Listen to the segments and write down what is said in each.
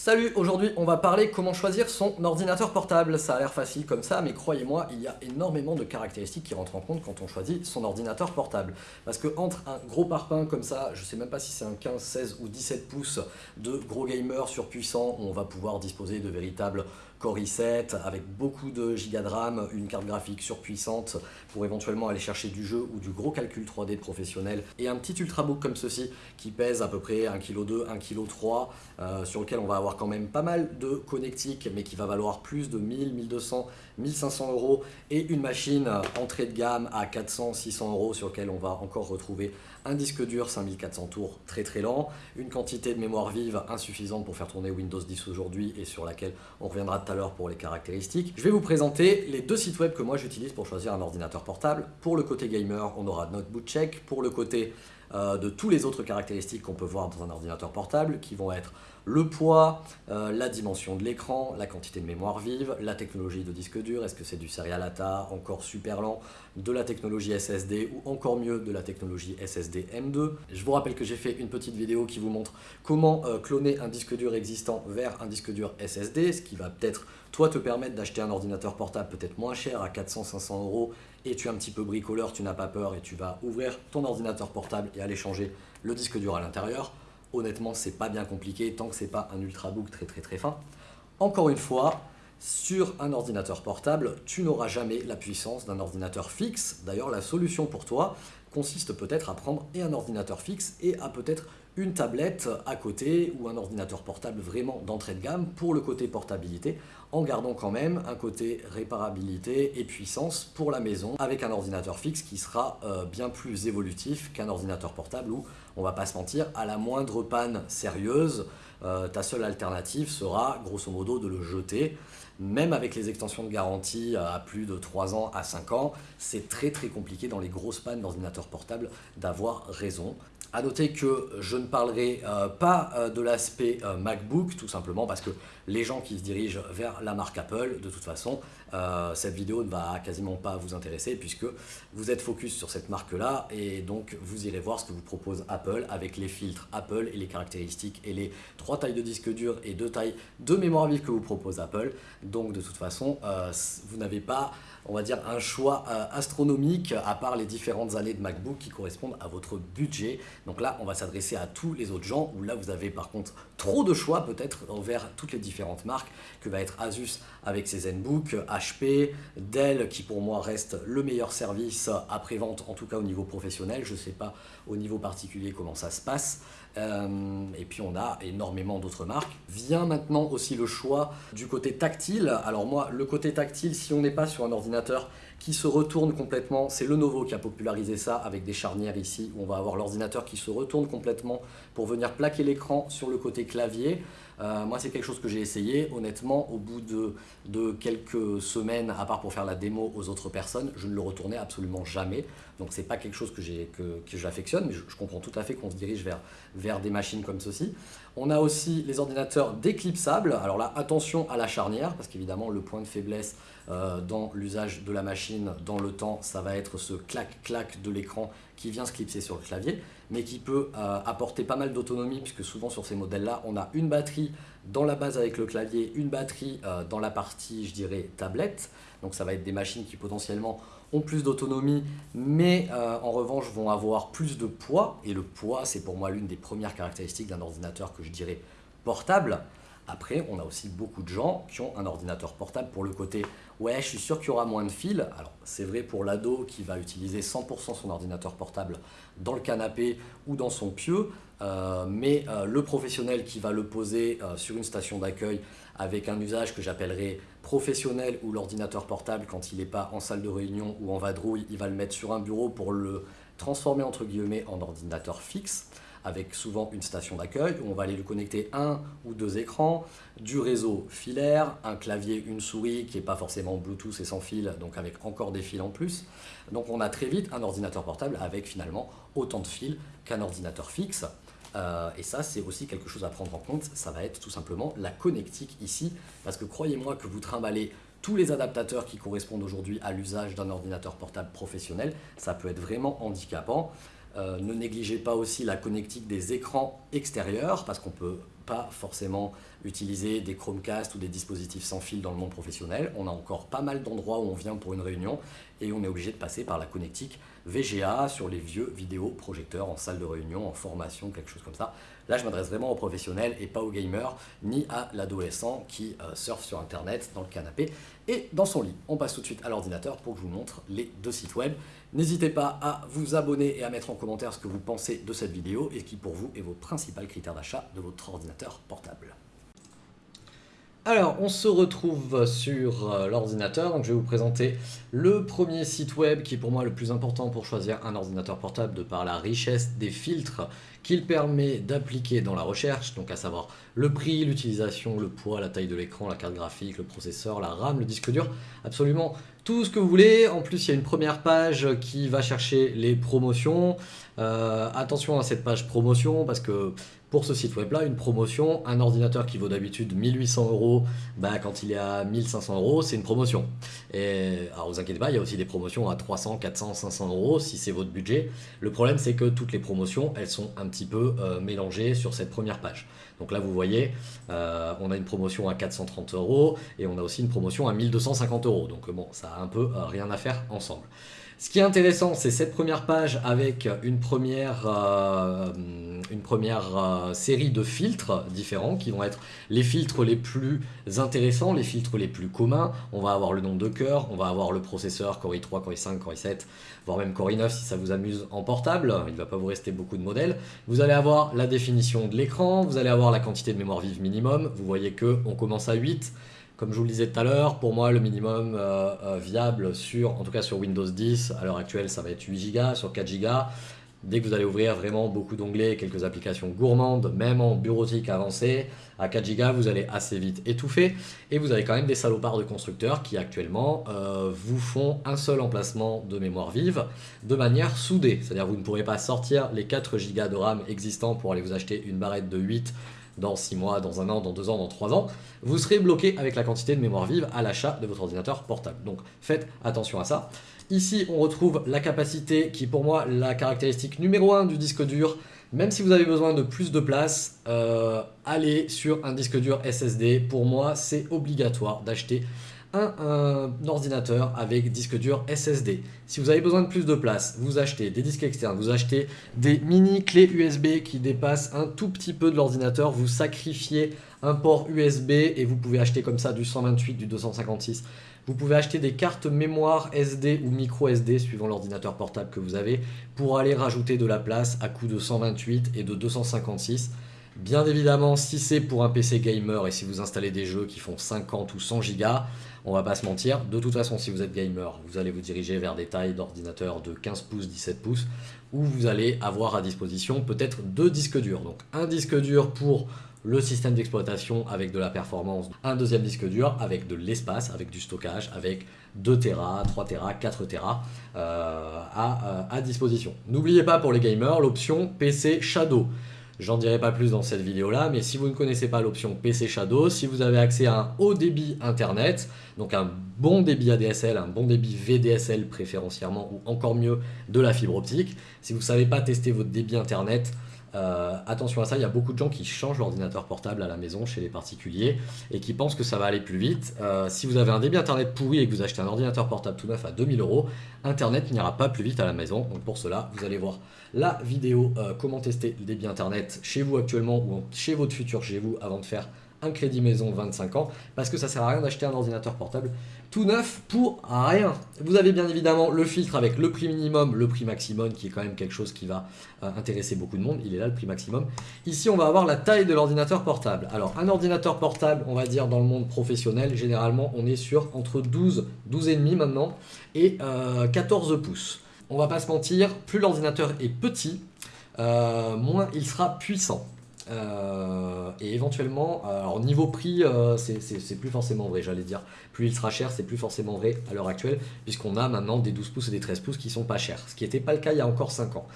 Salut, aujourd'hui on va parler comment choisir son ordinateur portable. Ça a l'air facile comme ça, mais croyez-moi, il y a énormément de caractéristiques qui rentrent en compte quand on choisit son ordinateur portable. Parce que entre un gros parpaing comme ça, je sais même pas si c'est un 15, 16 ou 17 pouces de gros gamer surpuissant, on va pouvoir disposer de véritables Core i7 avec beaucoup de gigas de RAM, une carte graphique surpuissante pour éventuellement aller chercher du jeu ou du gros calcul 3D de professionnel et un petit ultrabook comme ceci qui pèse à peu près 1,2 kg, 1,3 kg sur lequel on va avoir quand même pas mal de connectiques mais qui va valoir plus de 1000, 1200, 1500 euros et une machine entrée de gamme à 400, 600 euros sur lequel on va encore retrouver un disque dur 5400 tours très très lent, une quantité de mémoire vive insuffisante pour faire tourner Windows 10 aujourd'hui et sur laquelle on reviendra tout à l'heure pour les caractéristiques. Je vais vous présenter les deux sites web que moi j'utilise pour choisir un ordinateur portable. Pour le côté gamer, on aura Notebook Check. Pour le côté euh, de tous les autres caractéristiques qu'on peut voir dans un ordinateur portable qui vont être le poids, euh, la dimension de l'écran, la quantité de mémoire vive, la technologie de disque dur, est-ce que c'est du serial ATA encore super lent, de la technologie SSD ou encore mieux de la technologie SSD M2. Je vous rappelle que j'ai fait une petite vidéo qui vous montre comment euh, cloner un disque dur existant vers un disque dur SSD, ce qui va peut-être toi te permettre d'acheter un ordinateur portable peut-être moins cher à 400-500 euros et tu es un petit peu bricoleur, tu n'as pas peur et tu vas ouvrir ton ordinateur portable et aller changer le disque dur à l'intérieur. Honnêtement, c'est pas bien compliqué tant que c'est pas un ultrabook très très très fin. Encore une fois, sur un ordinateur portable, tu n'auras jamais la puissance d'un ordinateur fixe. D'ailleurs, la solution pour toi consiste peut-être à prendre un ordinateur fixe et à peut-être une tablette à côté ou un ordinateur portable vraiment d'entrée de gamme pour le côté portabilité en gardant quand même un côté réparabilité et puissance pour la maison avec un ordinateur fixe qui sera euh, bien plus évolutif qu'un ordinateur portable où on va pas se mentir à la moindre panne sérieuse euh, ta seule alternative sera grosso modo de le jeter. Même avec les extensions de garantie à plus de 3 ans à 5 ans, c'est très très compliqué dans les grosses pannes d'ordinateur portable d'avoir raison. A noter que je ne parlerai euh, pas euh, de l'aspect MacBook, tout simplement parce que les gens qui se dirigent vers la marque Apple, de toute façon, cette vidéo ne va quasiment pas vous intéresser puisque vous êtes focus sur cette marque-là et donc vous irez voir ce que vous propose Apple avec les filtres Apple et les caractéristiques et les trois tailles de disque dur et deux tailles de mémoire vive que vous propose Apple. Donc de toute façon, euh, vous n'avez pas, on va dire, un choix euh, astronomique à part les différentes années de MacBook qui correspondent à votre budget. Donc là, on va s'adresser à tous les autres gens où là, vous avez par contre trop de choix peut-être envers toutes les différentes marques que va être Asus avec ses ZenBook, HP, Dell qui pour moi reste le meilleur service après-vente, en tout cas au niveau professionnel. Je ne sais pas au niveau particulier comment ça se passe. Euh, et puis on a énormément d'autres marques. Vient maintenant aussi le choix du côté tactile. Alors moi, le côté tactile, si on n'est pas sur un ordinateur qui se retourne complètement, c'est Lenovo qui a popularisé ça avec des charnières ici, où on va avoir l'ordinateur qui se retourne complètement pour venir plaquer l'écran sur le côté clavier. Euh, moi, c'est quelque chose que j'ai essayé. Honnêtement, au bout de, de, quelques semaines, à part pour faire la démo aux autres personnes, je ne le retournais absolument jamais. Donc, c'est pas quelque chose que j'affectionne, mais je, je, comprends tout à fait qu'on se dirige vers, vers des machines comme ceci. On a aussi les ordinateurs déclipsables. Alors là, attention à la charnière, parce qu'évidemment, le point de faiblesse euh, dans l'usage de la machine dans le temps, ça va être ce clac-clac de l'écran qui vient se clipser sur le clavier, mais qui peut euh, apporter pas mal d'autonomie, puisque souvent sur ces modèles-là, on a une batterie dans la base avec le clavier, une batterie euh, dans la partie, je dirais, tablette. Donc ça va être des machines qui potentiellement ont plus d'autonomie, mais en revanche vont avoir plus de poids. Et le poids, c'est pour moi l'une des premières caractéristiques d'un ordinateur que je dirais portable. Après, on a aussi beaucoup de gens qui ont un ordinateur portable pour le côté « ouais, je suis sûr qu'il y aura moins de fils ». Alors, c'est vrai pour l'ado qui va utiliser 100% son ordinateur portable dans le canapé ou dans son pieu, euh, mais euh, le professionnel qui va le poser euh, sur une station d'accueil avec un usage que j'appellerais professionnel ou l'ordinateur portable quand il n'est pas en salle de réunion ou en vadrouille, il va le mettre sur un bureau pour le transformer entre guillemets en ordinateur fixe avec souvent une station d'accueil où on va aller lui connecter un ou deux écrans, du réseau filaire, un clavier, une souris qui n'est pas forcément Bluetooth et sans fil, donc avec encore des fils en plus. Donc on a très vite un ordinateur portable avec finalement autant de fils qu'un ordinateur fixe. Euh, et ça, c'est aussi quelque chose à prendre en compte. Ça va être tout simplement la connectique ici. Parce que croyez-moi que vous trimballez tous les adaptateurs qui correspondent aujourd'hui à l'usage d'un ordinateur portable professionnel, ça peut être vraiment handicapant. Euh, ne négligez pas aussi la connectique des écrans extérieurs parce qu'on peut pas forcément utiliser des Chromecast ou des dispositifs sans fil dans le monde professionnel. On a encore pas mal d'endroits où on vient pour une réunion et on est obligé de passer par la connectique VGA sur les vieux vidéoprojecteurs en salle de réunion, en formation, quelque chose comme ça. Là, je m'adresse vraiment aux professionnels et pas aux gamers, ni à l'adolescent qui euh, surfe sur Internet dans le canapé et dans son lit. On passe tout de suite à l'ordinateur pour que je vous montre les deux sites web. N'hésitez pas à vous abonner et à mettre en commentaire ce que vous pensez de cette vidéo et qui pour vous est votre principal critère d'achat de votre ordinateur portable. Alors, on se retrouve sur euh, l'ordinateur, donc je vais vous présenter le premier site web qui est pour moi le plus important pour choisir un ordinateur portable de par la richesse des filtres qu'il permet d'appliquer dans la recherche, donc à savoir le prix, l'utilisation, le poids, la taille de l'écran, la carte graphique, le processeur, la RAM, le disque dur, absolument tout ce que vous voulez. En plus, il y a une première page qui va chercher les promotions. Euh, attention à cette page promotion parce que pour ce site web là, une promotion, un ordinateur qui vaut d'habitude 1800 euros, bah, quand il est à 1500 euros, c'est une promotion. Et alors vous inquiétez pas, il y a aussi des promotions à 300, 400, 500 euros si c'est votre budget. Le problème c'est que toutes les promotions, elles sont un petit peu euh, mélangées sur cette première page. Donc là vous voyez, euh, on a une promotion à 430 euros et on a aussi une promotion à 1250 euros. Donc bon, ça a un peu euh, rien à faire ensemble. Ce qui est intéressant, c'est cette première page avec une première, euh, une première euh, série de filtres différents qui vont être les filtres les plus intéressants, les filtres les plus communs. On va avoir le nombre de cœurs, on va avoir le processeur Core i3, Core i5, Core i7, voire même Core i9 si ça vous amuse en portable. Il ne va pas vous rester beaucoup de modèles. Vous allez avoir la définition de l'écran, vous allez avoir la quantité de mémoire vive minimum. Vous voyez que on commence à 8. Comme je vous le disais tout à l'heure, pour moi, le minimum euh, euh, viable, sur, en tout cas sur Windows 10, à l'heure actuelle, ça va être 8 Go, sur 4 Go. Dès que vous allez ouvrir vraiment beaucoup d'onglets, quelques applications gourmandes, même en bureautique avancée, à 4 Go, vous allez assez vite étouffer. Et vous avez quand même des salopards de constructeurs qui actuellement euh, vous font un seul emplacement de mémoire vive de manière soudée. C'est-à-dire vous ne pourrez pas sortir les 4 Go de RAM existants pour aller vous acheter une barrette de 8 dans 6 mois, dans un an, dans 2 ans, dans 3 ans, vous serez bloqué avec la quantité de mémoire vive à l'achat de votre ordinateur portable. Donc faites attention à ça. Ici, on retrouve la capacité qui est pour moi la caractéristique numéro 1 du disque dur. Même si vous avez besoin de plus de place, euh, allez sur un disque dur SSD. Pour moi, c'est obligatoire d'acheter un, ordinateur avec disque dur SSD. Si vous avez besoin de plus de place, vous achetez des disques externes, vous achetez des mini clés USB qui dépassent un tout petit peu de l'ordinateur, vous sacrifiez un port USB et vous pouvez acheter comme ça du 128, du 256. Vous pouvez acheter des cartes mémoire SD ou micro SD suivant l'ordinateur portable que vous avez pour aller rajouter de la place à coût de 128 et de 256. Bien évidemment, si c'est pour un PC gamer et si vous installez des jeux qui font 50 ou 100 Go, on va pas se mentir, de toute façon si vous êtes gamer, vous allez vous diriger vers des tailles d'ordinateur de 15 pouces, 17 pouces, où vous allez avoir à disposition peut-être deux disques durs. Donc un disque dur pour le système d'exploitation avec de la performance, un deuxième disque dur avec de l'espace, avec du stockage, avec 2 Tera, 3 Tera, 4 Tera euh, à, à disposition. N'oubliez pas pour les gamers l'option PC Shadow. J'en dirai pas plus dans cette vidéo là, mais si vous ne connaissez pas l'option PC Shadow, si vous avez accès à un haut débit internet, donc un bon débit ADSL, un bon débit VDSL préférentiellement, ou encore mieux de la fibre optique, si vous ne savez pas tester votre débit internet, euh, attention à ça, il y a beaucoup de gens qui changent l'ordinateur portable à la maison chez les particuliers et qui pensent que ça va aller plus vite. Euh, si vous avez un débit internet pourri et que vous achetez un ordinateur portable tout neuf à 2000 euros, internet n'ira pas plus vite à la maison. Donc pour cela, vous allez voir la vidéo euh, comment tester le débit internet chez vous actuellement ou chez votre futur chez vous avant de faire un crédit maison 25 ans parce que ça sert à rien d'acheter un ordinateur portable tout neuf pour rien. Vous avez bien évidemment le filtre avec le prix minimum, le prix maximum qui est quand même quelque chose qui va euh, intéresser beaucoup de monde. Il est là le prix maximum. Ici on va avoir la taille de l'ordinateur portable. Alors un ordinateur portable on va dire dans le monde professionnel généralement on est sur entre 12, 12,5 maintenant et 14 euh, pouces. On va pas se mentir, plus l'ordinateur est petit, euh, moins il sera puissant. Euh, et éventuellement, alors niveau prix, euh, c'est plus forcément vrai, j'allais dire. Plus il sera cher, c'est plus forcément vrai à l'heure actuelle, puisqu'on a maintenant des 12 pouces et des 13 pouces qui sont pas chers, ce qui n'était pas le cas il y a encore 5 ans.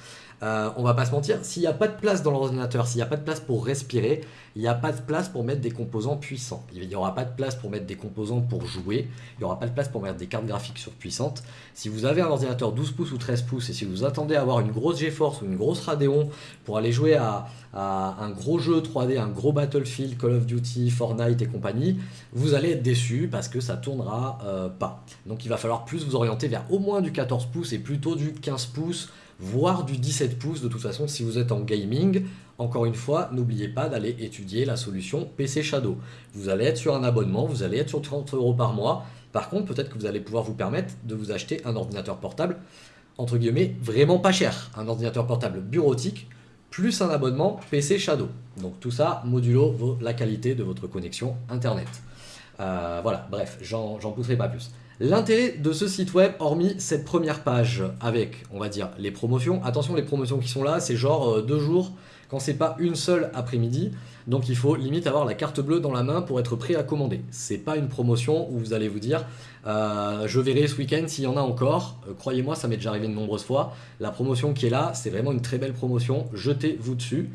Euh, on va pas se mentir, s'il n'y a pas de place dans l'ordinateur, s'il n'y a pas de place pour respirer, il n'y a pas de place pour mettre des composants puissants. Il n'y aura pas de place pour mettre des composants pour jouer, il n'y aura pas de place pour mettre des cartes graphiques surpuissantes. Si vous avez un ordinateur 12 pouces ou 13 pouces et si vous attendez à avoir une grosse GeForce ou une grosse Radeon pour aller jouer à, un gros jeu 3D, un gros Battlefield, Call of Duty, Fortnite et compagnie, vous allez être déçu parce que ça tournera euh, pas. Donc il va falloir plus vous orienter vers au moins du 14 pouces et plutôt du 15 pouces voire du 17 pouces de toute façon si vous êtes en gaming. Encore une fois, n'oubliez pas d'aller étudier la solution PC Shadow. Vous allez être sur un abonnement, vous allez être sur 30 euros par mois. Par contre, peut-être que vous allez pouvoir vous permettre de vous acheter un ordinateur portable, entre guillemets, vraiment pas cher. Un ordinateur portable bureautique, plus un abonnement PC Shadow. Donc tout ça, modulo la qualité de votre connexion Internet. Euh, voilà, bref, j'en pousserai pas plus. L'intérêt de ce site web, hormis cette première page avec, on va dire, les promotions, attention les promotions qui sont là, c'est genre euh, deux jours, quand c'est pas une seule après-midi, donc il faut limite avoir la carte bleue dans la main pour être prêt à commander. C'est pas une promotion où vous allez vous dire, euh, je verrai ce week-end s'il y en a encore, euh, croyez-moi ça m'est déjà arrivé de nombreuses fois, la promotion qui est là, c'est vraiment une très belle promotion, jetez-vous dessus.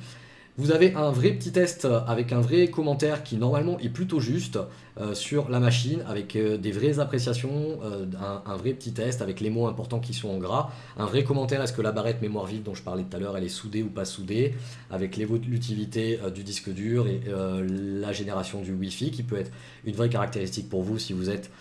Vous avez un vrai petit test avec un vrai commentaire qui normalement est plutôt juste euh, sur la machine avec euh, des vraies appréciations, euh, un, vrai petit test avec les mots importants qui sont en gras, un vrai commentaire est-ce que la barrette mémoire vive dont je parlais tout à l'heure elle est soudée ou pas soudée, avec l'évolutivité du disque dur et la génération du Wi-Fi qui peut être une vraie caractéristique pour vous si vous êtes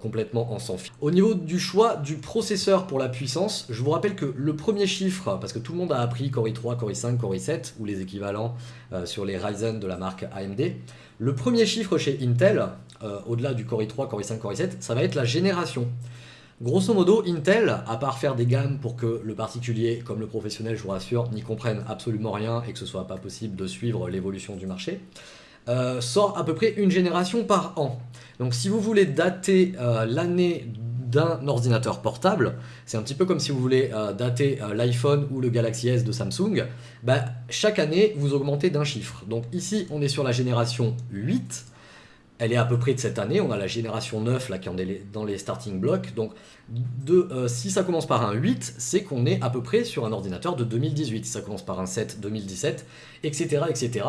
complètement en sans fil. Au niveau du choix du processeur pour la puissance, je vous rappelle que le premier chiffre, parce que tout le monde a appris Core i3, Core i5, Core i7 ou les équivalents sur les Ryzen de la marque AMD, le premier chiffre chez Intel, euh, au-delà du Core i3, Core i5, Core i7, ça va être la génération. Grosso modo, Intel, à part faire des gammes pour que le particulier comme le professionnel, je vous rassure, n'y comprenne absolument rien et que ce soit pas possible de suivre l'évolution du marché, euh, sort à peu près une génération par an. Donc si vous voulez dater euh, l'année d'un ordinateur portable, c'est un petit peu comme si vous voulez euh, dater l'iPhone ou le Galaxy S de Samsung, bah, chaque année vous augmentez d'un chiffre. Donc ici on est sur la génération 8, elle est à peu près de cette année, on a la génération 9 là qui est dans les starting blocks, donc si ça commence par un 8, c'est qu'on est à peu près sur un ordinateur de 2018, si ça commence par un 7, 2017, etc. etc.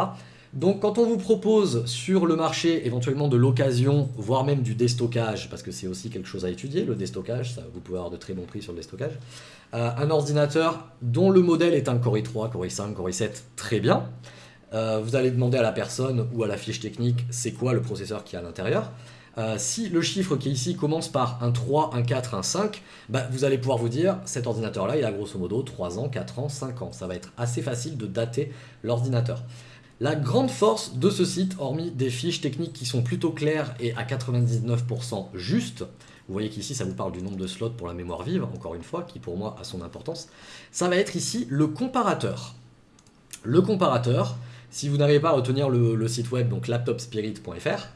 Donc quand on vous propose sur le marché éventuellement de l'occasion, voire même du déstockage, parce que c'est aussi quelque chose à étudier, le déstockage, vous pouvez avoir de très bons prix sur le déstockage, euh, un ordinateur dont le modèle est un Core i3, Core i5, Core i7, très bien. Euh, vous allez demander à la personne ou à la fiche technique c'est quoi le processeur qui est à l'intérieur. Euh, si le chiffre qui est ici commence par un 3, un 4, un 5, bah, vous allez pouvoir vous dire cet ordinateur là il a grosso modo 3 ans, 4 ans, 5 ans. Ça va être assez facile de dater l'ordinateur. La grande force de ce site, hormis des fiches techniques qui sont plutôt claires et à 99% justes, vous voyez qu'ici ça vous parle du nombre de slots pour la mémoire vive, encore une fois, qui pour moi a son importance, ça va être ici le comparateur. Le comparateur, si vous n'arrivez pas à retenir le, site web, donc laptopspirit.fr,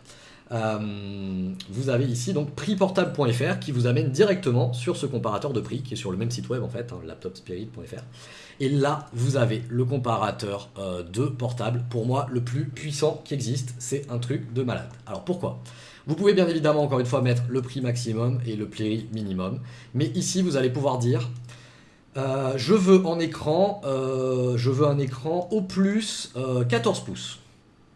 euh, vous avez ici donc prixportable.fr qui vous amène directement sur ce comparateur de prix qui est sur le même site web en fait, hein, laptopspirit.fr. Et là, vous avez le comparateur euh, de portable, pour moi, le plus puissant qui existe. C'est un truc de malade. Alors pourquoi? Vous pouvez bien évidemment, encore une fois, mettre le prix maximum et le prix minimum. Mais ici, vous allez pouvoir dire, euh, je veux en écran, je veux un écran au plus 14 pouces.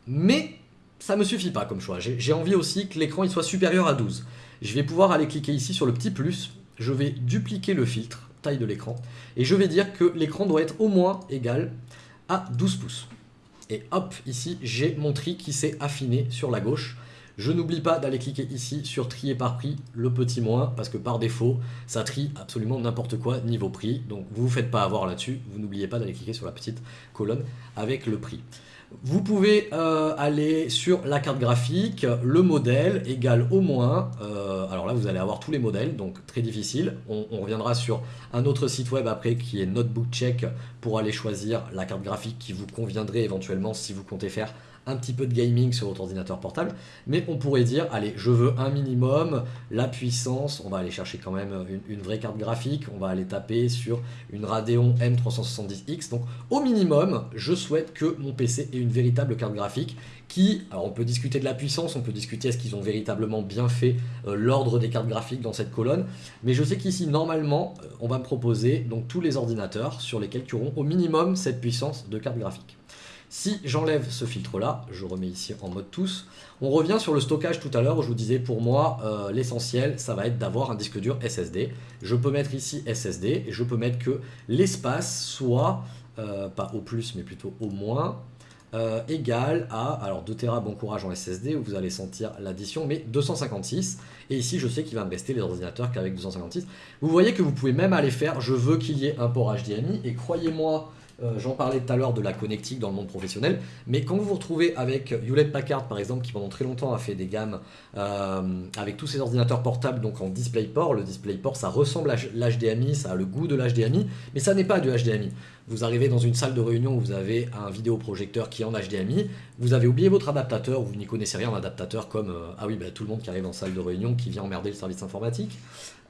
Mais ça me suffit pas comme choix. J'ai envie aussi que l'écran soit supérieur à 12. Je vais pouvoir aller cliquer ici sur le petit plus. Je vais dupliquer le filtre taille de l'écran. Et je vais dire que l'écran doit être au moins égal à 12 pouces. Et hop, ici, j'ai mon tri qui s'est affiné sur la gauche. Je n'oublie pas d'aller cliquer ici sur trier par prix, le petit moins, parce que par défaut, ça trie absolument n'importe quoi niveau prix. Donc vous ne vous faites pas avoir là-dessus, vous n'oubliez pas d'aller cliquer sur la petite colonne avec le prix. Vous pouvez euh, aller sur la carte graphique, le modèle égale au moins, euh, alors là vous allez avoir tous les modèles, donc très difficile. On, reviendra sur un autre site web après qui est Notebook Check pour aller choisir la carte graphique qui vous conviendrait éventuellement si vous comptez faire un petit peu de gaming sur votre ordinateur portable, mais on pourrait dire, allez, je veux un minimum, la puissance, on va aller chercher quand même une, vraie carte graphique, on va aller taper sur une Radeon M370X, donc au minimum, je souhaite que mon PC ait une véritable carte graphique qui, alors on peut discuter de la puissance, on peut discuter est-ce qu'ils ont véritablement bien fait euh, l'ordre des cartes graphiques dans cette colonne, mais je sais qu'ici, normalement, euh, on va me proposer donc tous les ordinateurs sur lesquels tu auront au minimum cette puissance de carte graphique. Si j'enlève ce filtre-là, je remets ici en mode tous, on revient sur le stockage tout à l'heure où je vous disais pour moi euh, l'essentiel ça va être d'avoir un disque dur SSD. Je peux mettre ici SSD et je peux mettre que l'espace soit, euh, pas au plus mais plutôt au moins, euh, égal à, alors 2 Tera bon courage en SSD où vous allez sentir l'addition, mais 256. Et ici je sais qu'il va me rester les ordinateurs qu'avec 256. Vous voyez que vous pouvez même aller faire, je veux qu'il y ait un port HDMI et croyez-moi, euh, j'en parlais tout à l'heure de la connectique dans le monde professionnel, mais quand vous vous retrouvez avec Hewlett Packard par exemple, qui pendant très longtemps a fait des gammes euh, avec tous ces ordinateurs portables donc en DisplayPort, le DisplayPort ça ressemble à l'HDMI, ça a le goût de l'HDMI, mais ça n'est pas du HDMI. Vous arrivez dans une salle de réunion où vous avez un vidéoprojecteur qui est en HDMI, vous avez oublié votre adaptateur, vous n'y connaissez rien en adaptateur comme, euh, ah oui, bah, tout le monde qui arrive en salle de réunion qui vient emmerder le service informatique,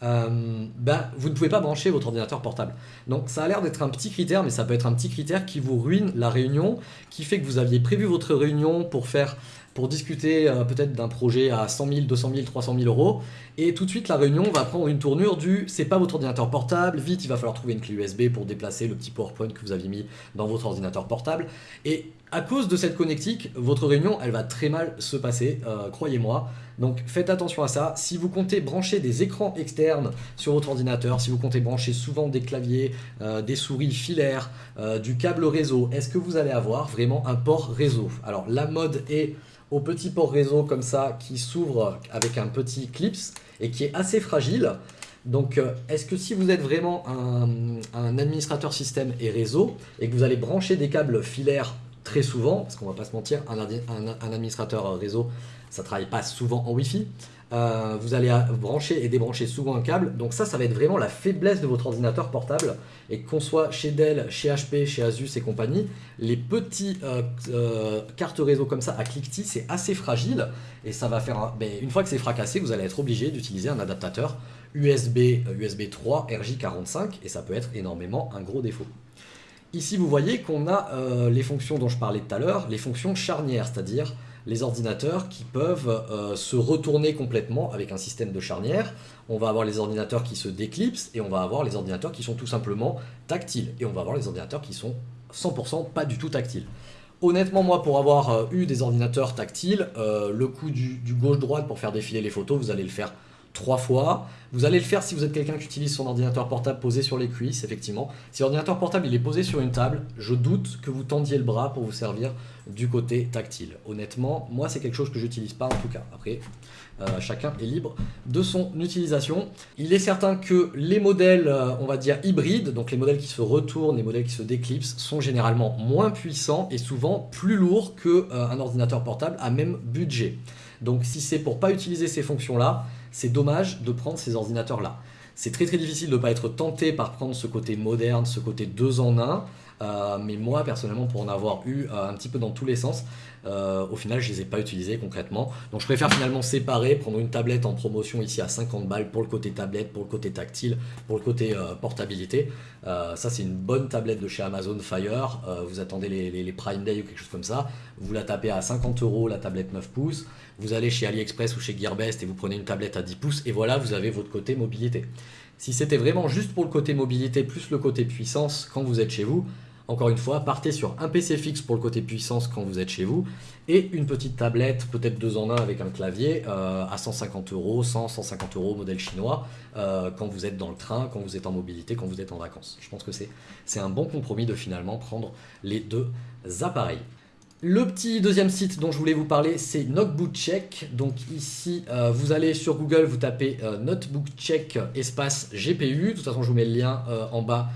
euh, bah, vous ne pouvez pas brancher votre ordinateur portable. Donc ça a l'air d'être un petit critère, mais ça peut être un petit critère qui vous ruine la réunion, qui fait que vous aviez prévu votre réunion pour faire pour discuter euh, peut-être d'un projet à 100 000, 200 000, 300 000 euros. Et tout de suite, la réunion va prendre une tournure du « c'est pas votre ordinateur portable, vite, il va falloir trouver une clé USB pour déplacer le petit PowerPoint que vous aviez mis dans votre ordinateur portable. » Et à cause de cette connectique, votre réunion, elle va très mal se passer, euh, croyez-moi. Donc faites attention à ça. Si vous comptez brancher des écrans externes sur votre ordinateur, si vous comptez brancher souvent des claviers, euh, des souris filaires, du câble réseau, est-ce que vous allez avoir vraiment un port réseau? Alors la mode est au petit port réseau comme ça qui s'ouvre avec un petit clips et qui est assez fragile. Donc euh, est-ce que si vous êtes vraiment un, administrateur système et réseau et que vous allez brancher des câbles filaires très souvent, parce qu'on va pas se mentir, un, administrateur réseau ça travaille pas souvent en Wi-Fi, euh, vous allez brancher et débrancher souvent un câble. Donc ça, ça va être vraiment la faiblesse de votre ordinateur portable. Et qu'on soit chez Dell, chez HP, chez Asus et compagnie, les petits euh, euh, cartes réseau comme ça à cliquetis, c'est assez fragile. Et ça va faire... Ben, une fois que c'est fracassé, vous allez être obligé d'utiliser un adaptateur USB, USB 3 RJ45. Et ça peut être énormément un gros défaut. Ici, vous voyez qu'on a les fonctions dont je parlais tout à l'heure, les fonctions charnières, c'est-à-dire les ordinateurs qui peuvent euh, se retourner complètement avec un système de charnière. On va avoir les ordinateurs qui se déclipsent et on va avoir les ordinateurs qui sont tout simplement tactiles. Et on va avoir les ordinateurs qui sont 100% pas du tout tactiles. Honnêtement, moi, pour avoir euh, eu des ordinateurs tactiles, euh, le coup du gauche-droite pour faire défiler les photos, vous allez le faire trois fois. Vous allez le faire si vous êtes quelqu'un qui utilise son ordinateur portable posé sur les cuisses, effectivement. Si l'ordinateur portable il est posé sur une table, je doute que vous tendiez le bras pour vous servir du côté tactile. Honnêtement, moi c'est quelque chose que j'utilise pas en tout cas. Après, euh, chacun est libre de son utilisation. Il est certain que les modèles, euh, on va dire hybrides, donc les modèles qui se retournent, les modèles qui se déclipsent, sont généralement moins puissants et souvent plus lourds qu'un euh, ordinateur portable à même budget. Donc si c'est pour pas utiliser ces fonctions-là, c'est dommage de prendre ces ordinateurs-là. C'est très très difficile de ne pas être tenté par prendre ce côté moderne, ce côté deux en un, euh, mais moi personnellement pour en avoir eu euh, un petit peu dans tous les sens, euh, au final je les ai pas utilisés concrètement. Donc je préfère finalement séparer, prendre une tablette en promotion ici à 50 balles pour le côté tablette, pour le côté tactile, pour le côté portabilité. ça c'est une bonne tablette de chez Amazon Fire, vous attendez les, les, Prime Day ou quelque chose comme ça, vous la tapez à 50 euros la tablette 9 pouces, vous allez chez AliExpress ou chez Gearbest et vous prenez une tablette à 10 pouces et voilà vous avez votre côté mobilité. Si c'était vraiment juste pour le côté mobilité plus le côté puissance quand vous êtes chez vous, encore une fois, partez sur un PC fixe pour le côté puissance quand vous êtes chez vous et une petite tablette, peut-être deux en un avec un clavier euh, à 150 euros, 100, 150 euros modèle chinois euh, quand vous êtes dans le train, quand vous êtes en mobilité, quand vous êtes en vacances. Je pense que c'est un bon compromis de finalement prendre les deux appareils. Le petit deuxième site dont je voulais vous parler, c'est Notebook Donc ici, euh, vous allez sur Google, vous tapez euh, Notebook Check espace GPU. De toute façon, je vous mets le lien euh, en bas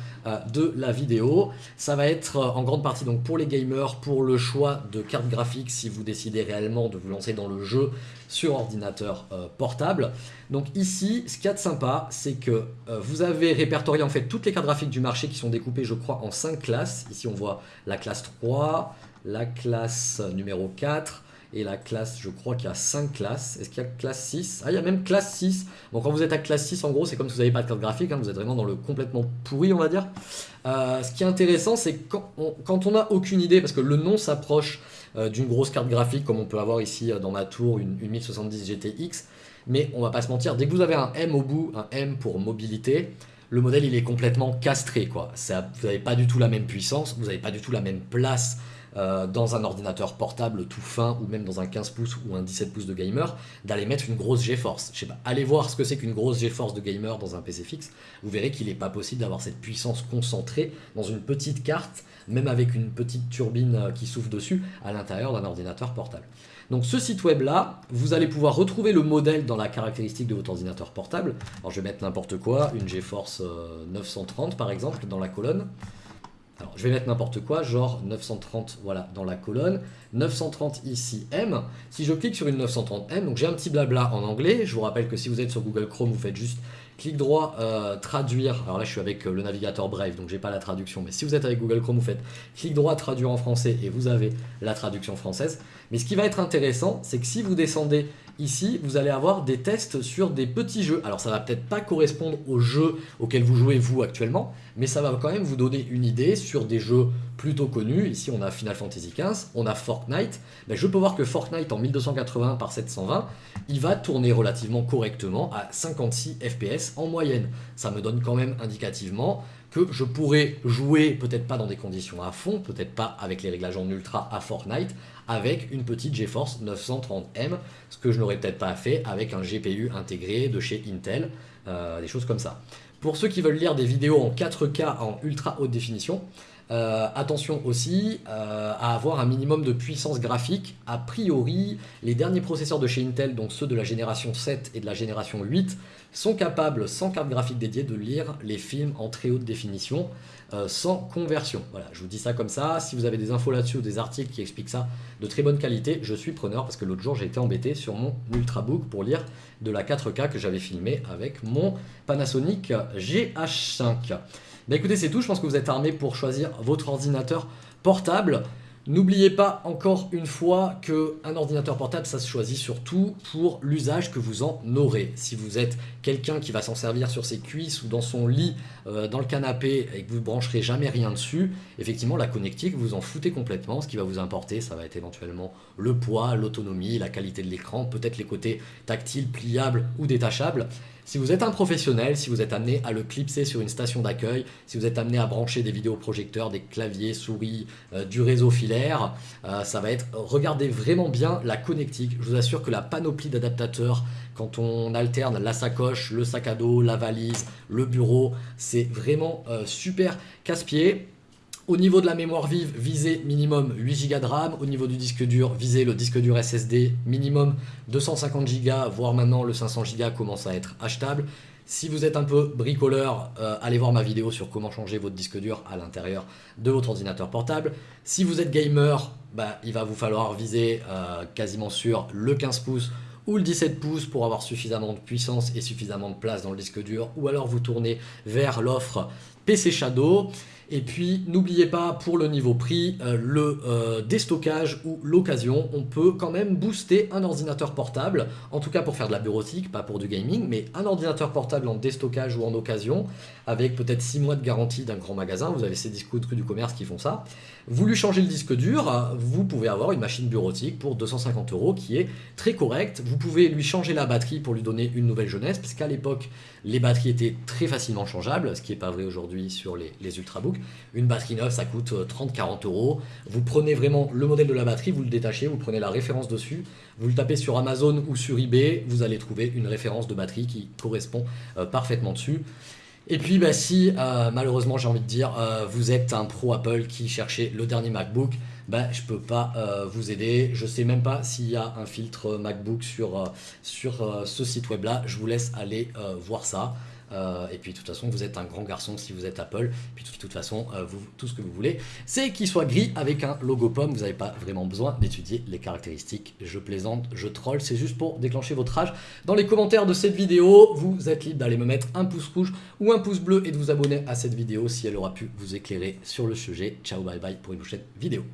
de la vidéo. Ça va être en grande partie donc pour les gamers, pour le choix de carte graphique si vous décidez réellement de vous lancer dans le jeu sur ordinateur portable. Donc ici, ce qu'il y a de sympa, c'est que vous avez répertorié en fait toutes les cartes graphiques du marché qui sont découpées, je crois, en 5 classes. Ici, on voit la classe 3, la classe numéro 4 et la classe, je crois qu'il y a 5 classes. Est-ce qu'il y a classe 6 Ah, il y a même classe 6. Bon, quand vous êtes à classe 6, en gros, c'est comme si vous n'avez pas de carte graphique, hein, vous êtes vraiment dans le complètement pourri, on va dire. Euh, ce qui est intéressant, c'est quand on n'a aucune idée, parce que le nom s'approche euh, d'une grosse carte graphique, comme on peut avoir ici euh, dans ma tour, une, une 1070 GTX, mais on va pas se mentir, dès que vous avez un M au bout, un M pour mobilité, le modèle il est complètement castré quoi. Vous n'avez pas du tout la même puissance, vous n'avez pas du tout la même place euh, dans un ordinateur portable tout fin ou même dans un 15 pouces ou un 17 pouces de gamer d'aller mettre une grosse GeForce. Je sais pas, allez voir ce que c'est qu'une grosse GeForce de gamer dans un PC fixe, vous verrez qu'il n'est pas possible d'avoir cette puissance concentrée dans une petite carte, même avec une petite turbine euh, qui souffle dessus à l'intérieur d'un ordinateur portable. Donc ce site web là, vous allez pouvoir retrouver le modèle dans la caractéristique de votre ordinateur portable. Alors je vais mettre n'importe quoi, une GeForce 930 euh, par exemple dans la colonne. Alors, je vais mettre n'importe quoi, genre 930, voilà, dans la colonne. 930 ici, M. Si je clique sur une 930M, donc j'ai un petit blabla en anglais. Je vous rappelle que si vous êtes sur Google Chrome, vous faites juste clic droit, euh, traduire. Alors là, je suis avec euh, le navigateur Brave, donc j'ai pas la traduction. Mais si vous êtes avec Google Chrome, vous faites clic droit, traduire en français, et vous avez la traduction française. Mais ce qui va être intéressant, c'est que si vous descendez Ici, vous allez avoir des tests sur des petits jeux. Alors ça va peut-être pas correspondre aux jeux auxquels vous jouez vous actuellement, mais ça va quand même vous donner une idée sur des jeux plutôt connus. Ici on a Final Fantasy XV, on a Fortnite. Je peux voir que Fortnite en 1280 par 720, il va tourner relativement correctement à 56 FPS en moyenne. Ça me donne quand même indicativement que je pourrais jouer, peut-être pas dans des conditions à fond, peut-être pas avec les réglages en ultra à Fortnite, avec une petite GeForce 930M, ce que je n'aurais peut-être pas fait avec un GPU intégré de chez Intel, euh, des choses comme ça. Pour ceux qui veulent lire des vidéos en 4K en ultra haute définition, euh, attention aussi euh, à avoir un minimum de puissance graphique. A priori, les derniers processeurs de chez Intel, donc ceux de la génération 7 et de la génération 8, sont capables, sans carte graphique dédiée, de lire les films en très haute définition euh, sans conversion. Voilà, je vous dis ça comme ça. Si vous avez des infos là-dessus ou des articles qui expliquent ça de très bonne qualité, je suis preneur parce que l'autre jour j'ai été embêté sur mon Ultrabook pour lire de la 4K que j'avais filmé avec mon Panasonic GH5. Bah écoutez, c'est tout. Je pense que vous êtes armé pour choisir votre ordinateur portable. N'oubliez pas encore une fois qu'un ordinateur portable, ça se choisit surtout pour l'usage que vous en aurez. Si vous êtes quelqu'un qui va s'en servir sur ses cuisses ou dans son lit, euh, dans le canapé, et que vous ne brancherez jamais rien dessus, effectivement, la connectique, vous en foutez complètement. Ce qui va vous importer, ça va être éventuellement le poids, l'autonomie, la qualité de l'écran, peut-être les côtés tactiles, pliables ou détachables. Si vous êtes un professionnel, si vous êtes amené à le clipser sur une station d'accueil, si vous êtes amené à brancher des vidéoprojecteurs, des claviers, souris, euh, du réseau filaire, euh, ça va être, regardez vraiment bien la connectique. Je vous assure que la panoplie d'adaptateurs, quand on alterne la sacoche, le sac à dos, la valise, le bureau, c'est vraiment euh, super casse-pied. Au niveau de la mémoire vive, visez minimum 8 Go de RAM. Au niveau du disque dur, visez le disque dur SSD minimum 250 Go, voire maintenant le 500 Go commence à être achetable. Si vous êtes un peu bricoleur, euh, allez voir ma vidéo sur comment changer votre disque dur à l'intérieur de votre ordinateur portable. Si vous êtes gamer, bah, il va vous falloir viser euh, quasiment sur le 15 pouces ou le 17 pouces pour avoir suffisamment de puissance et suffisamment de place dans le disque dur, ou alors vous tournez vers l'offre PC Shadow. Et puis, n'oubliez pas, pour le niveau prix, euh, le euh, déstockage ou l'occasion, on peut quand même booster un ordinateur portable, en tout cas pour faire de la bureautique, pas pour du gaming, mais un ordinateur portable en déstockage ou en occasion, avec peut-être 6 mois de garantie d'un grand magasin, vous avez ces disques du commerce qui font ça. Vous lui changez le disque dur, vous pouvez avoir une machine bureautique pour 250 euros qui est très correcte. Vous pouvez lui changer la batterie pour lui donner une nouvelle jeunesse, parce qu'à l'époque, les batteries étaient très facilement changeables, ce qui n'est pas vrai aujourd'hui sur les, Ultrabooks. Une batterie neuve, ça coûte 30-40 euh, euros. Vous prenez vraiment le modèle de la batterie, vous le détachez, vous prenez la référence dessus, vous le tapez sur Amazon ou sur eBay, vous allez trouver une référence de batterie qui correspond euh, parfaitement dessus. Et puis bah, si euh, malheureusement j'ai envie de dire vous êtes un pro Apple qui cherchez le dernier MacBook, bah, je peux pas vous aider. Je sais même pas s'il y a un filtre MacBook sur, sur ce site web là. Je vous laisse aller voir ça. Euh, et puis de toute façon, vous êtes un grand garçon si vous êtes Apple. Puis de toute façon, euh, vous, tout ce que vous voulez, c'est qu'il soit gris avec un logo pomme. Vous n'avez pas vraiment besoin d'étudier les caractéristiques. Je plaisante, je troll, c'est juste pour déclencher votre rage. Dans les commentaires de cette vidéo, vous êtes libre d'aller me mettre un pouce rouge ou un pouce bleu et de vous abonner à cette vidéo si elle aura pu vous éclairer sur le sujet. Ciao, bye bye pour une prochaine vidéo.